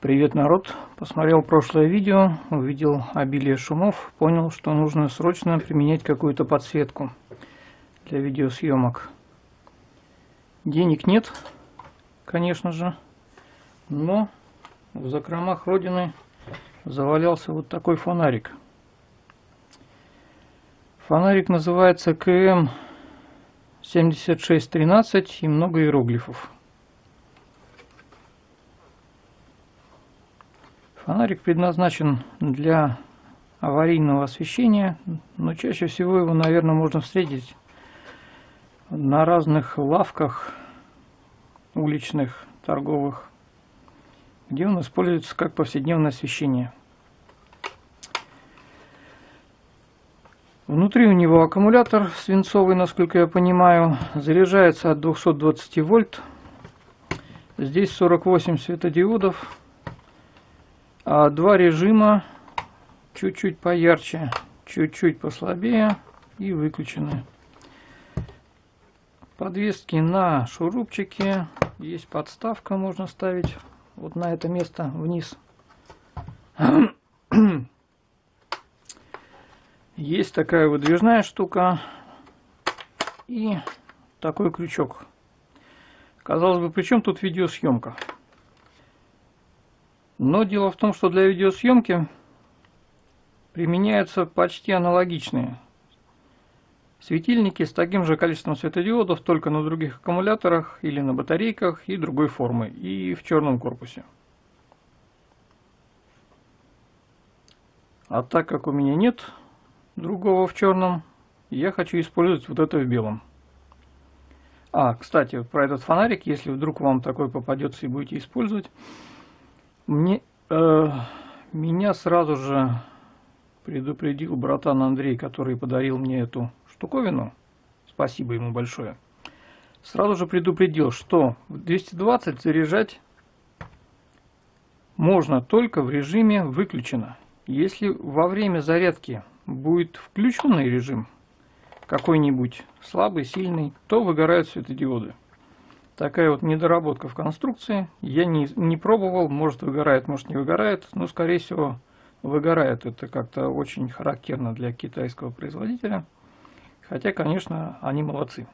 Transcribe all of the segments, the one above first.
Привет, народ! Посмотрел прошлое видео, увидел обилие шумов, понял, что нужно срочно применять какую-то подсветку для видеосъемок. Денег нет, конечно же, но в закромах родины завалялся вот такой фонарик. Фонарик называется КМ 7613 и много иероглифов. Фонарик предназначен для аварийного освещения, но чаще всего его, наверное, можно встретить на разных лавках уличных, торговых, где он используется как повседневное освещение. Внутри у него аккумулятор свинцовый, насколько я понимаю, заряжается от 220 вольт. Здесь 48 светодиодов два режима чуть-чуть поярче, чуть-чуть послабее и выключены. Подвески на шурупчике. Есть подставка, можно ставить вот на это место вниз. Есть такая выдвижная штука и такой крючок. Казалось бы, при чем тут видеосъемка? Но дело в том, что для видеосъемки применяются почти аналогичные светильники с таким же количеством светодиодов, только на других аккумуляторах или на батарейках и другой формы, и в черном корпусе. А так как у меня нет другого в черном, я хочу использовать вот это в белом. А, кстати, про этот фонарик, если вдруг вам такой попадется и будете использовать, мне, э, меня сразу же предупредил братан Андрей, который подарил мне эту штуковину. Спасибо ему большое. Сразу же предупредил, что в 220 заряжать можно только в режиме выключено. Если во время зарядки будет включенный режим, какой-нибудь слабый, сильный, то выгорают светодиоды. Такая вот недоработка в конструкции. Я не, не пробовал, может выгорает, может не выгорает. Но скорее всего выгорает. Это как-то очень характерно для китайского производителя. Хотя, конечно, они молодцы.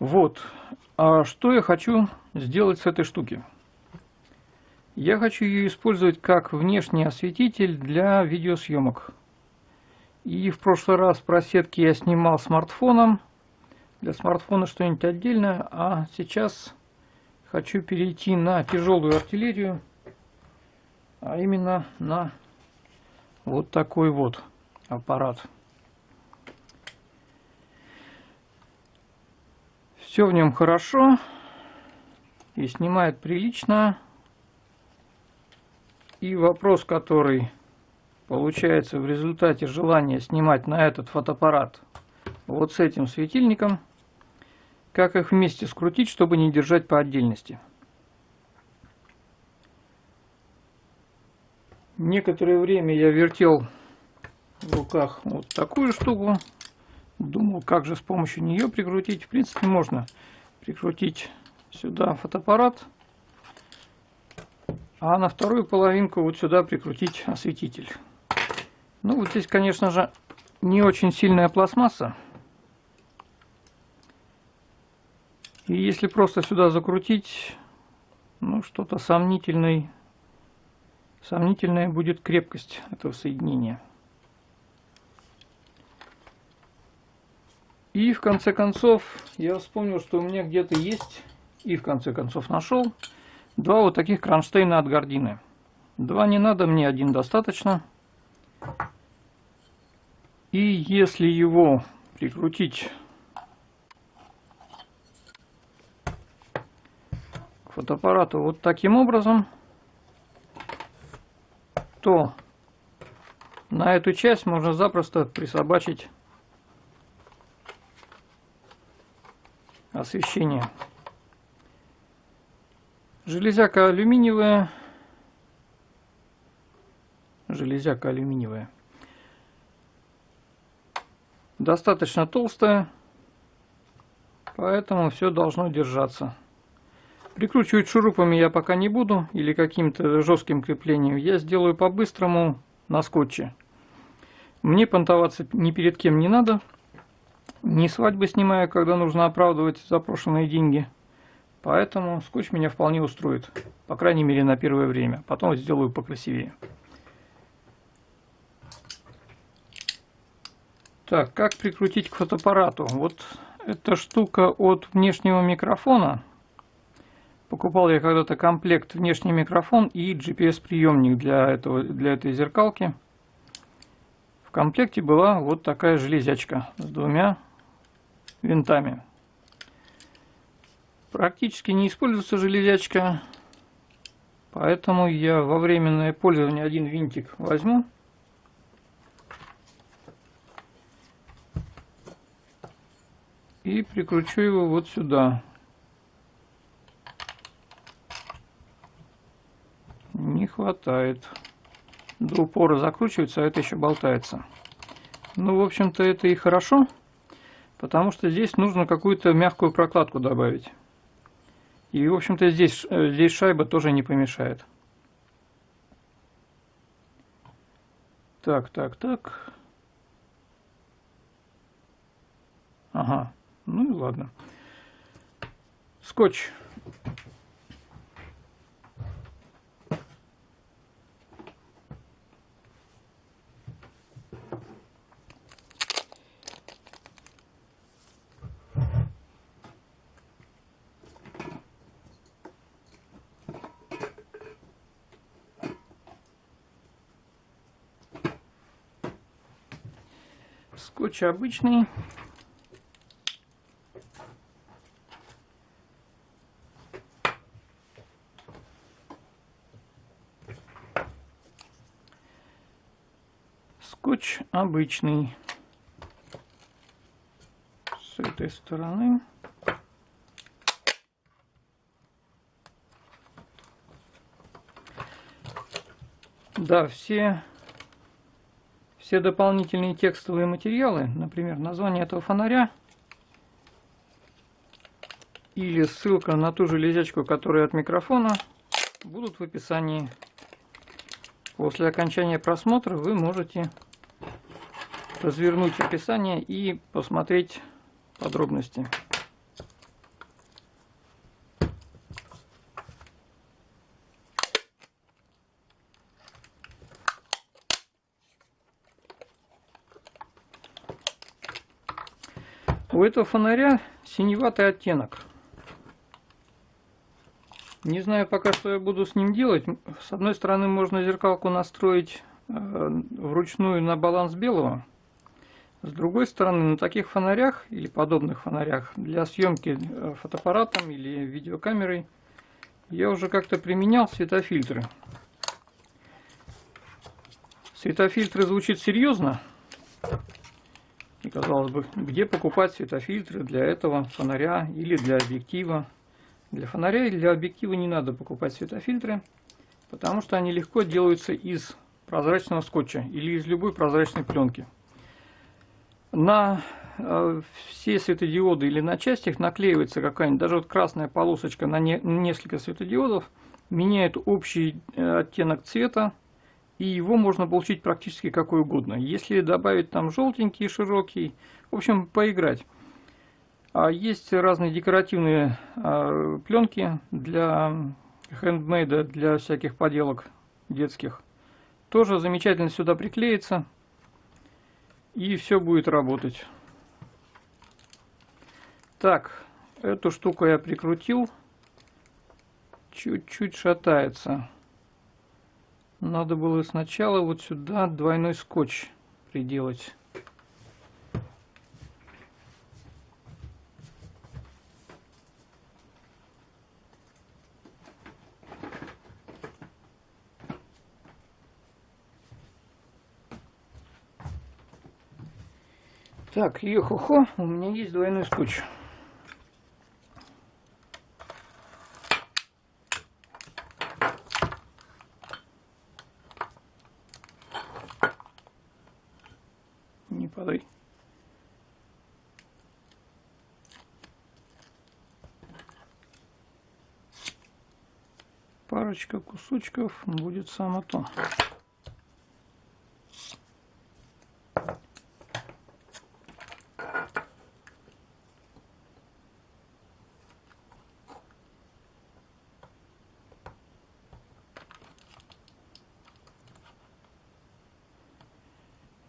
Вот. А что я хочу сделать с этой штуки? Я хочу ее использовать как внешний осветитель для видеосъемок. И в прошлый раз про сетки я снимал смартфоном для смартфона что-нибудь отдельное, а сейчас хочу перейти на тяжелую артиллерию, а именно на вот такой вот аппарат. Все в нем хорошо и снимает прилично. И вопрос, который получается в результате желания снимать на этот фотоаппарат вот с этим светильником – как их вместе скрутить, чтобы не держать по отдельности? Некоторое время я вертел в руках вот такую штуку. Думал, как же с помощью нее прикрутить. В принципе, можно прикрутить сюда фотоаппарат, а на вторую половинку вот сюда прикрутить осветитель. Ну, вот здесь, конечно же, не очень сильная пластмасса. И если просто сюда закрутить, ну что-то сомнительный, сомнительная будет крепкость этого соединения. И в конце концов я вспомнил, что у меня где-то есть, и в конце концов нашел, два вот таких кронштейна от Гордины. Два не надо, мне один достаточно. И если его прикрутить фотоаппарату вот таким образом, то на эту часть можно запросто присобачить освещение. Железяка алюминиевая. Железяка алюминиевая. Достаточно толстая, поэтому все должно держаться. Прикручивать шурупами я пока не буду или каким-то жестким креплением. Я сделаю по-быстрому на скотче. Мне понтоваться ни перед кем не надо. Не свадьбы снимаю, когда нужно оправдывать запрошенные деньги. Поэтому скотч меня вполне устроит. По крайней мере на первое время. Потом сделаю покрасивее. Так, как прикрутить к фотоаппарату? Вот эта штука от внешнего микрофона. Покупал я когда-то комплект внешний микрофон и GPS приемник для, этого, для этой зеркалки. В комплекте была вот такая железячка с двумя винтами. Практически не используется железячка, поэтому я во временное пользование один винтик возьму. И прикручу его вот сюда. Не хватает. До упора закручивается, а это еще болтается. Ну, в общем-то, это и хорошо, потому что здесь нужно какую-то мягкую прокладку добавить. И, в общем-то, здесь, э, здесь шайба тоже не помешает. Так, так, так. Ага, ну и ладно. Скотч. Скотч обычный. Скотч обычный. С этой стороны. Да, все все дополнительные текстовые материалы, например, название этого фонаря или ссылка на ту железячку, которая от микрофона, будут в описании. После окончания просмотра вы можете развернуть описание и посмотреть подробности. Этого фонаря синеватый оттенок. Не знаю пока, что я буду с ним делать. С одной стороны, можно зеркалку настроить э, вручную на баланс белого. С другой стороны, на таких фонарях или подобных фонарях для съемки э, фотоаппаратом или видеокамерой я уже как-то применял светофильтры. Светофильтры звучит серьезно, и казалось бы, где покупать светофильтры для этого фонаря или для объектива? Для фонаря или для объектива не надо покупать светофильтры, потому что они легко делаются из прозрачного скотча или из любой прозрачной пленки. На э, все светодиоды или на часть их наклеивается какая-нибудь, даже вот красная полосочка на не, несколько светодиодов, меняет общий э, оттенок цвета и его можно получить практически какой угодно. Если добавить там желтенький, широкий, в общем, поиграть. А есть разные декоративные а, пленки для хендмейда, для всяких поделок детских. Тоже замечательно сюда приклеится, и все будет работать. Так, эту штуку я прикрутил, чуть-чуть шатается. Надо было сначала вот сюда двойной скотч приделать. Так, ё-хо-хо, у меня есть двойной скотч. водой. Парочка кусочков будет само то.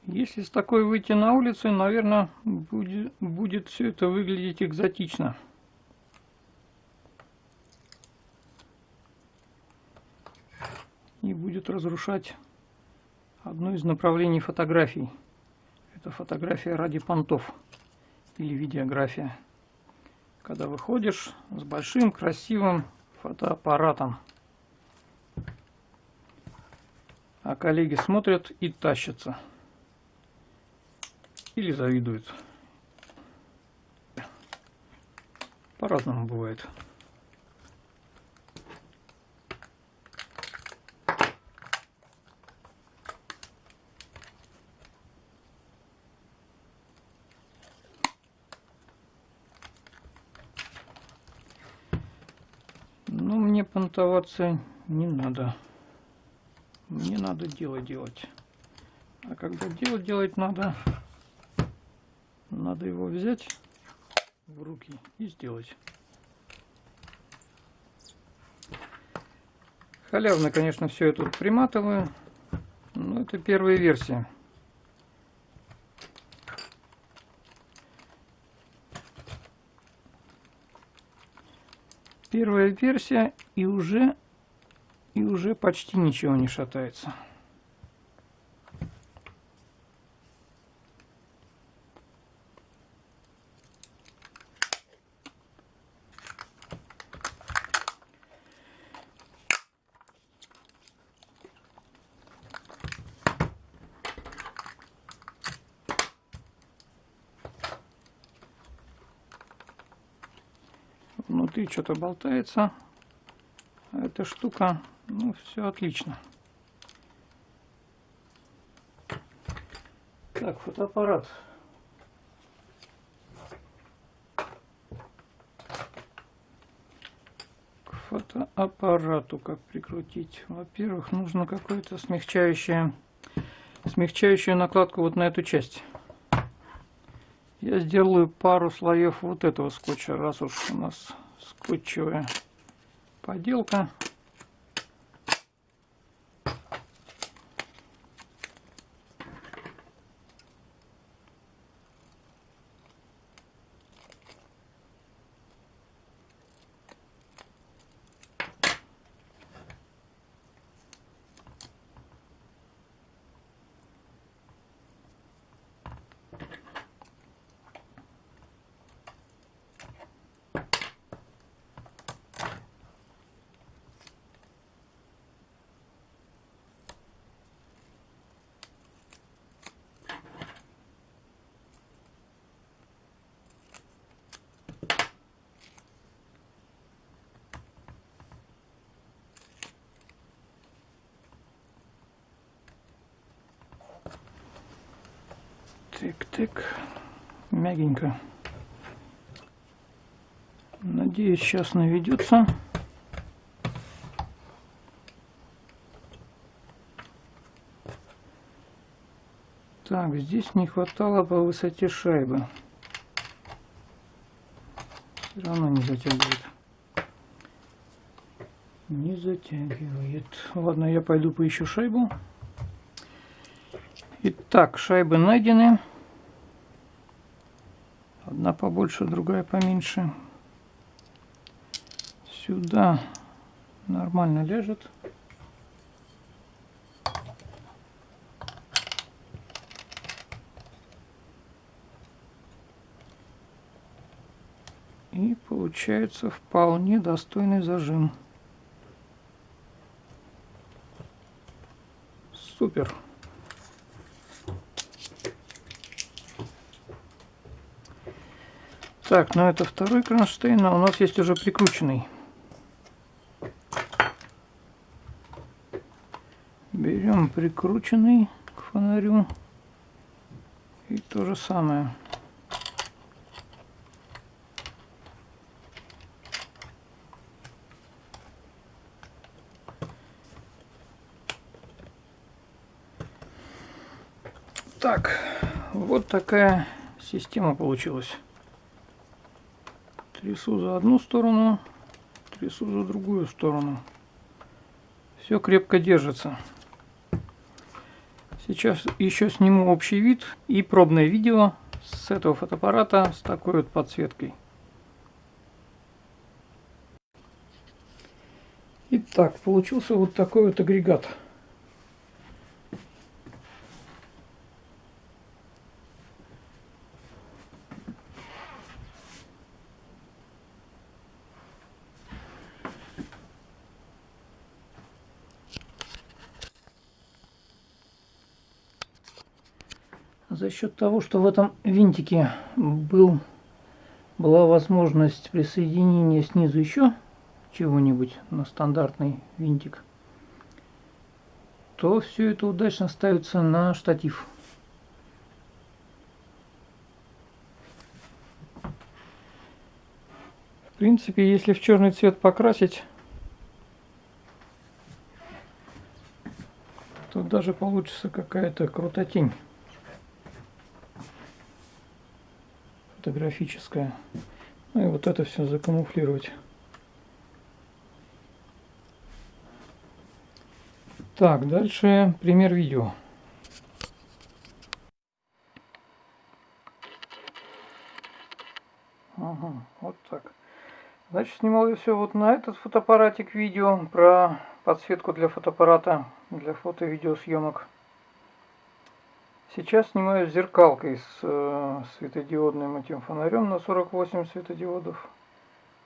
Если с такой выйти на улицу, наверное, будет, будет все это выглядеть экзотично. И будет разрушать одно из направлений фотографий. Это фотография ради понтов или видеография. Когда выходишь с большим красивым фотоаппаратом. А коллеги смотрят и тащатся. Или завидуют. По-разному бывает. Ну, мне понтоваться не надо. Мне надо дело делать. А когда дело делать надо, надо его взять в руки и сделать. Халявно, конечно, все тут приматываю, но это первая версия. Первая версия и уже и уже почти ничего не шатается. Внутри что-то болтается. Эта штука, ну, все отлично. Так, фотоаппарат. К фотоаппарату как прикрутить? Во-первых, нужно какое-то смягчающее, смягчающую накладку вот на эту часть. Я сделаю пару слоев вот этого скотча, раз уж у нас скотчевая поделка. Так-так, мягенько. Надеюсь, сейчас наведется. Так, здесь не хватало по высоте шайбы. Все равно не затягивает. Не затягивает. Ладно, я пойду поищу шайбу. Итак, шайбы найдены. Одна побольше, другая поменьше. Сюда нормально лежит. И получается вполне достойный зажим. Супер. Так, ну это второй кронштейн, а у нас есть уже прикрученный. Берем прикрученный к фонарю. И то же самое. Так, вот такая система получилась. Трясу за одну сторону, трясу за другую сторону. Все крепко держится. Сейчас еще сниму общий вид и пробное видео с этого фотоаппарата с такой вот подсветкой. Итак, получился вот такой вот агрегат. Счет того, что в этом винтике был, была возможность присоединения снизу еще чего-нибудь на стандартный винтик, то все это удачно ставится на штатив. В принципе, если в черный цвет покрасить, то даже получится какая-то крутотень. Фотографическая. Ну и вот это все закамуфлировать. Так, дальше пример видео. Ага, вот так. Значит, снимал я все вот на этот фотоаппаратик видео про подсветку для фотоаппарата, для фото- и видеосъемок. Сейчас снимаю зеркалкой с э, светодиодным этим фонарем на 48 светодиодов.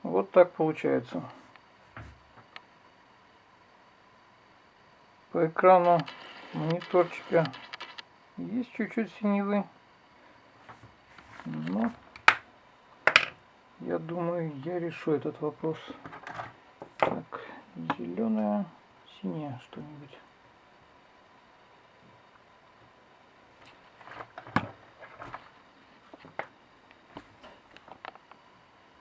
Вот так получается. По экрану мониторчика есть чуть-чуть синевы. Но я думаю, я решу этот вопрос. Так, зеленая, синяя что-нибудь.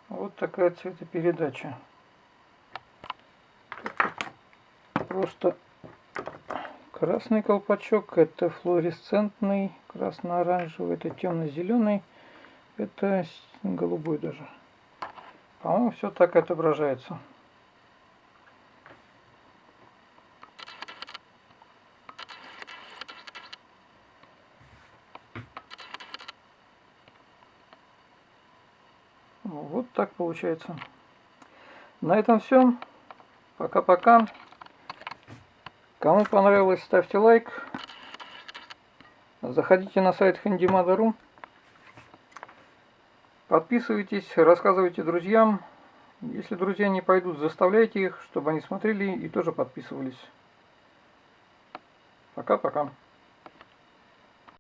Вот такая цветопередача. Просто красный колпачок, это флуоресцентный, красно-оранжевый, это темно-зеленый, это голубой даже. По-моему, все так отображается. Вот так получается. На этом все. Пока-пока. Кому понравилось, ставьте лайк. Заходите на сайт handymother.ru. Подписывайтесь, рассказывайте друзьям. Если друзья не пойдут, заставляйте их, чтобы они смотрели и тоже подписывались. Пока-пока.